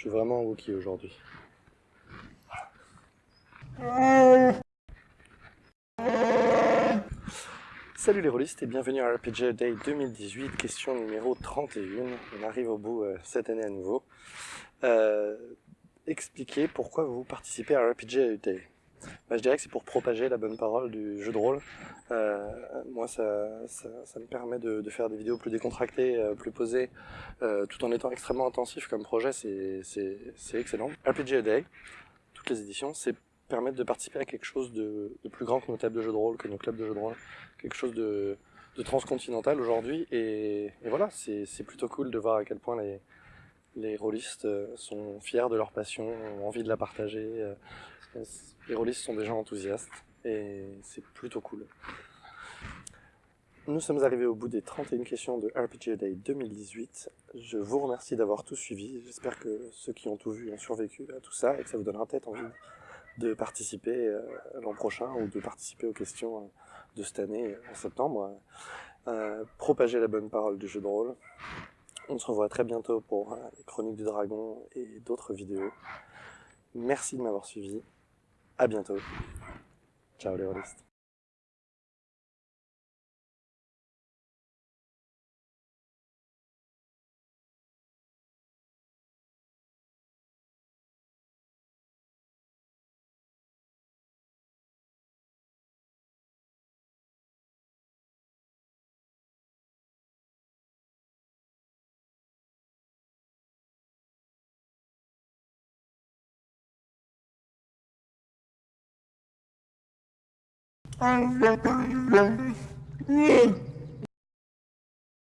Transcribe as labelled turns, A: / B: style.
A: suis vraiment Wookie aujourd'hui. Salut les rôlistes et bienvenue à RPG Day 2018, question numéro 31. On arrive au bout euh, cette année à nouveau. Euh, expliquez pourquoi vous participez à RPG Day. Bah, je dirais que c'est pour propager la bonne parole du jeu de rôle. Euh, moi, ça, ça, me permet de, faire des vidéos plus décontractées, euh, plus posées, euh, tout en étant extrêmement intensif comme projet. C'est excellent. RPG A Day, toutes les éditions, c'est permettre de participer à quelque chose de, plus grand que nos tables de jeux de rôle, que nos clubs de jeux de rôle, quelque chose de, de transcontinental aujourd'hui. Et, et, voilà, c'est plutôt cool de voir à quel point les, les rôlistes sont fiers de leur passion, ont envie de la partager. Les rôlistes sont des gens enthousiastes et c'est plutôt cool. Nous sommes arrivés au bout des 31 questions de RPG Day 2018. Je vous remercie d'avoir tout suivi. J'espère que ceux qui ont tout vu ont survécu à tout ça et que ça vous donnera peut-être envie de participer euh, l'an prochain ou de participer aux questions euh, de cette année en septembre. Euh, propager la bonne parole du jeu de rôle. On se revoit très bientôt pour les Chroniques du Dragon et d'autres vidéos. Merci de m'avoir suivi. À bientôt. Ciao les rôlistes.
B: I'm not going.